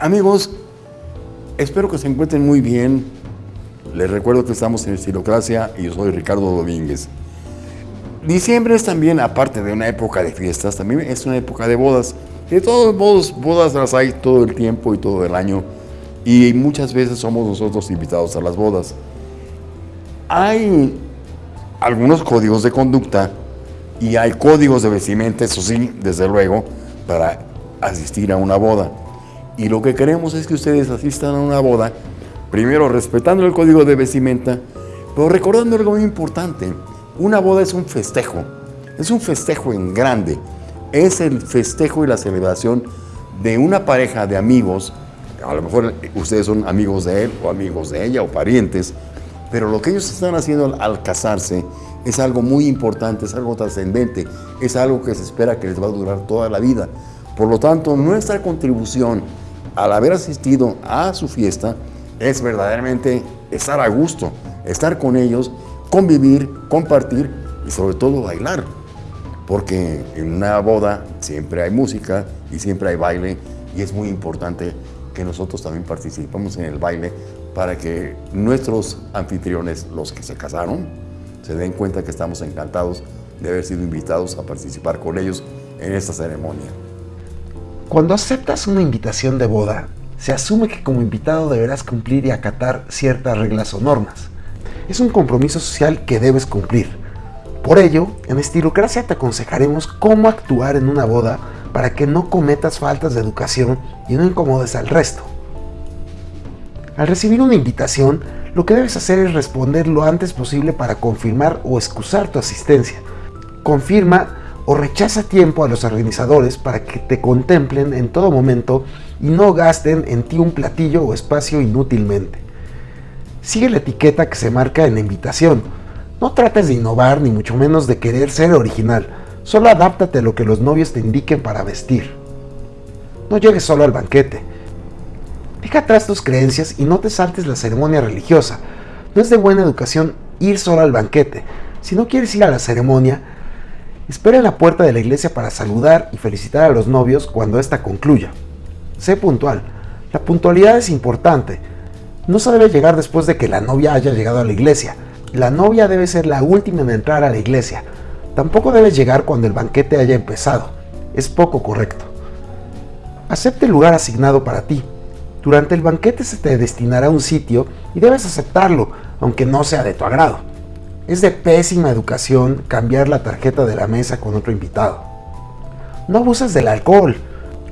Amigos, espero que se encuentren muy bien. Les recuerdo que estamos en Estilocracia y yo soy Ricardo Domínguez. Diciembre es también, aparte de una época de fiestas, también es una época de bodas. De todos modos, bodas las hay todo el tiempo y todo el año. Y muchas veces somos nosotros invitados a las bodas. Hay algunos códigos de conducta y hay códigos de vestimenta, eso sí, desde luego, para asistir a una boda. Y lo que queremos es que ustedes asistan a una boda, primero respetando el código de vestimenta, pero recordando algo muy importante. Una boda es un festejo, es un festejo en grande. Es el festejo y la celebración de una pareja de amigos, a lo mejor ustedes son amigos de él o amigos de ella o parientes, pero lo que ellos están haciendo al casarse es algo muy importante, es algo trascendente, es algo que se espera que les va a durar toda la vida. Por lo tanto, nuestra contribución al haber asistido a su fiesta es verdaderamente estar a gusto, estar con ellos, convivir, compartir y sobre todo bailar. Porque en una boda siempre hay música y siempre hay baile y es muy importante que nosotros también participemos en el baile para que nuestros anfitriones, los que se casaron, se den cuenta que estamos encantados de haber sido invitados a participar con ellos en esta ceremonia. Cuando aceptas una invitación de boda, se asume que como invitado deberás cumplir y acatar ciertas reglas o normas. Es un compromiso social que debes cumplir. Por ello, en Estilocracia te aconsejaremos cómo actuar en una boda para que no cometas faltas de educación y no incomodes al resto. Al recibir una invitación, lo que debes hacer es responder lo antes posible para confirmar o excusar tu asistencia. Confirma o rechaza tiempo a los organizadores para que te contemplen en todo momento y no gasten en ti un platillo o espacio inútilmente. Sigue la etiqueta que se marca en la invitación. No trates de innovar ni mucho menos de querer ser original. Solo adáptate a lo que los novios te indiquen para vestir. No llegues solo al banquete. Deja atrás tus creencias y no te saltes la ceremonia religiosa. No es de buena educación ir solo al banquete. Si no quieres ir a la ceremonia, Espera en la puerta de la iglesia para saludar y felicitar a los novios cuando ésta concluya. Sé puntual. La puntualidad es importante. No se debe llegar después de que la novia haya llegado a la iglesia. La novia debe ser la última en entrar a la iglesia. Tampoco debes llegar cuando el banquete haya empezado. Es poco correcto. Acepte el lugar asignado para ti. Durante el banquete se te destinará un sitio y debes aceptarlo, aunque no sea de tu agrado. Es de pésima educación cambiar la tarjeta de la mesa con otro invitado. No abuses del alcohol.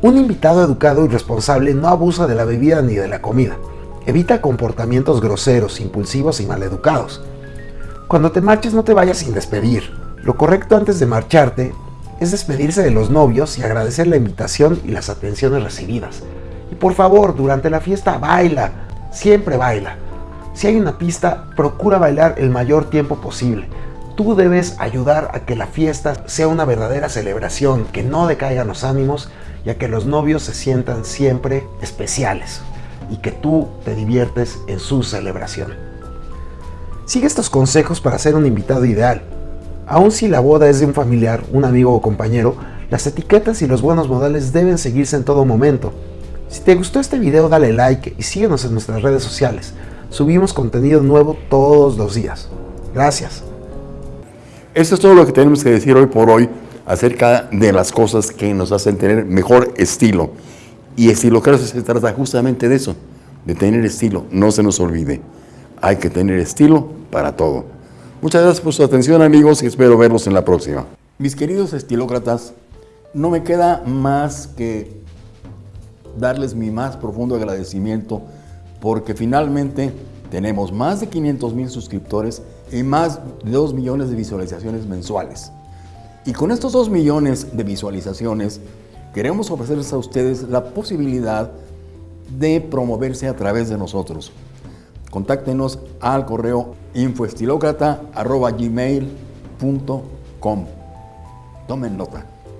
Un invitado educado y responsable no abusa de la bebida ni de la comida. Evita comportamientos groseros, impulsivos y maleducados. Cuando te marches no te vayas sin despedir. Lo correcto antes de marcharte es despedirse de los novios y agradecer la invitación y las atenciones recibidas. Y por favor, durante la fiesta baila, siempre baila. Si hay una pista, procura bailar el mayor tiempo posible. Tú debes ayudar a que la fiesta sea una verdadera celebración, que no decaigan los ánimos y a que los novios se sientan siempre especiales y que tú te diviertes en su celebración. Sigue estos consejos para ser un invitado ideal. Aun si la boda es de un familiar, un amigo o compañero, las etiquetas y los buenos modales deben seguirse en todo momento. Si te gustó este video dale like y síguenos en nuestras redes sociales. Subimos contenido nuevo todos los días. Gracias. Esto es todo lo que tenemos que decir hoy por hoy acerca de las cosas que nos hacen tener mejor estilo. Y estilo creo que se trata justamente de eso, de tener estilo. No se nos olvide, hay que tener estilo para todo. Muchas gracias por su atención amigos y espero verlos en la próxima. Mis queridos estilócratas, no me queda más que darles mi más profundo agradecimiento porque finalmente tenemos más de 500 mil suscriptores y más de 2 millones de visualizaciones mensuales. Y con estos 2 millones de visualizaciones, queremos ofrecerles a ustedes la posibilidad de promoverse a través de nosotros. Contáctenos al correo infoestilocrata.gmail.com Tomen nota.